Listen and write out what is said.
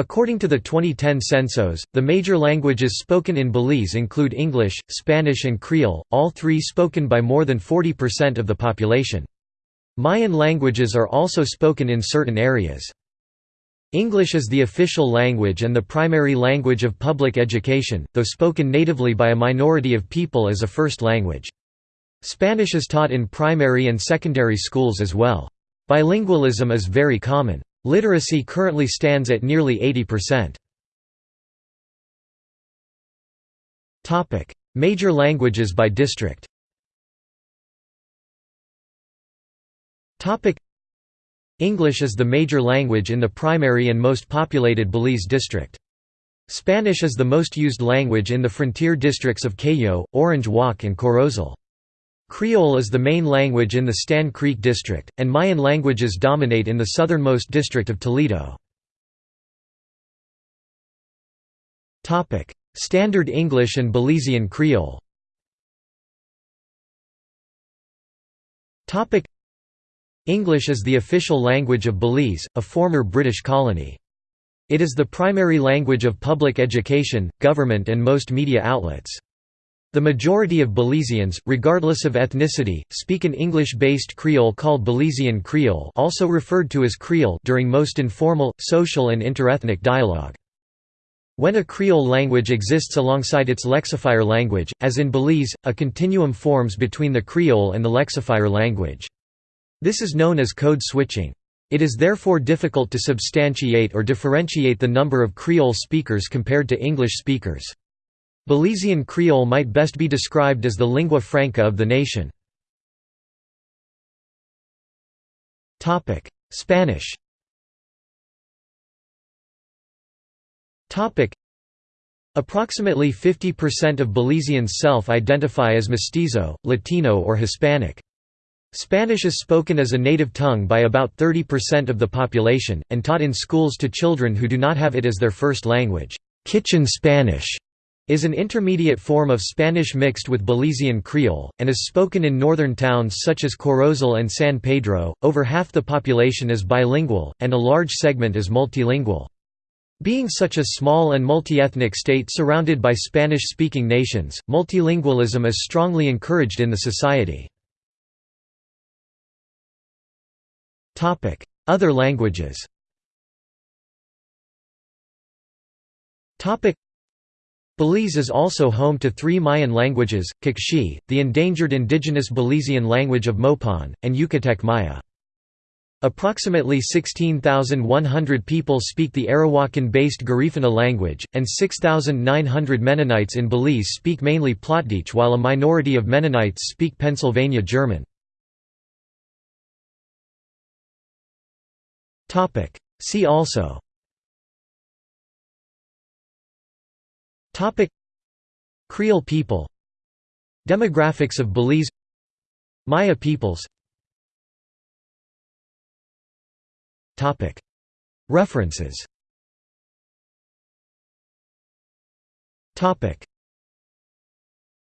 According to the 2010 census, the major languages spoken in Belize include English, Spanish and Creole, all three spoken by more than 40% of the population. Mayan languages are also spoken in certain areas. English is the official language and the primary language of public education, though spoken natively by a minority of people as a first language. Spanish is taught in primary and secondary schools as well. Bilingualism is very common. Literacy currently stands at nearly 80%. Major languages by district English is the major language in the primary and most populated Belize district. Spanish is the most used language in the frontier districts of Cayo, Orange Walk and Corozal. Creole is the main language in the Stann Creek district, and Mayan languages dominate in the southernmost district of Toledo. Standard English and Belizean Creole English is the official language of Belize, a former British colony. It is the primary language of public education, government and most media outlets. The majority of Belizeans, regardless of ethnicity, speak an English-based Creole called Belizean Creole also referred to as Creole during most informal, social and interethnic dialogue. When a Creole language exists alongside its lexifier language, as in Belize, a continuum forms between the Creole and the lexifier language. This is known as code switching. It is therefore difficult to substantiate or differentiate the number of Creole speakers compared to English speakers. Belizean Creole might best be described as the lingua franca of the nation. Spanish Approximately 50% of Belizeans self-identify as mestizo, Latino or Hispanic. Spanish is spoken as a native tongue by about 30% of the population, and taught in schools to children who do not have it as their first language. Kitchen Spanish is an intermediate form of Spanish mixed with Belizean Creole, and is spoken in northern towns such as Corozal and San Pedro. Over half the population is bilingual, and a large segment is multilingual. Being such a small and multi-ethnic state surrounded by Spanish-speaking nations, multilingualism is strongly encouraged in the society. Other languages Belize is also home to three Mayan languages, Q'eqchi', the endangered indigenous Belizean language of Mopan, and Yucatec Maya. Approximately 16,100 people speak the Arawakan-based Garifuna language, and 6,900 Mennonites in Belize speak mainly Plautdietsch while a minority of Mennonites speak Pennsylvania German. See also Topic. Creole people. Demographics of Belize. Maya peoples. Topic. References. Topic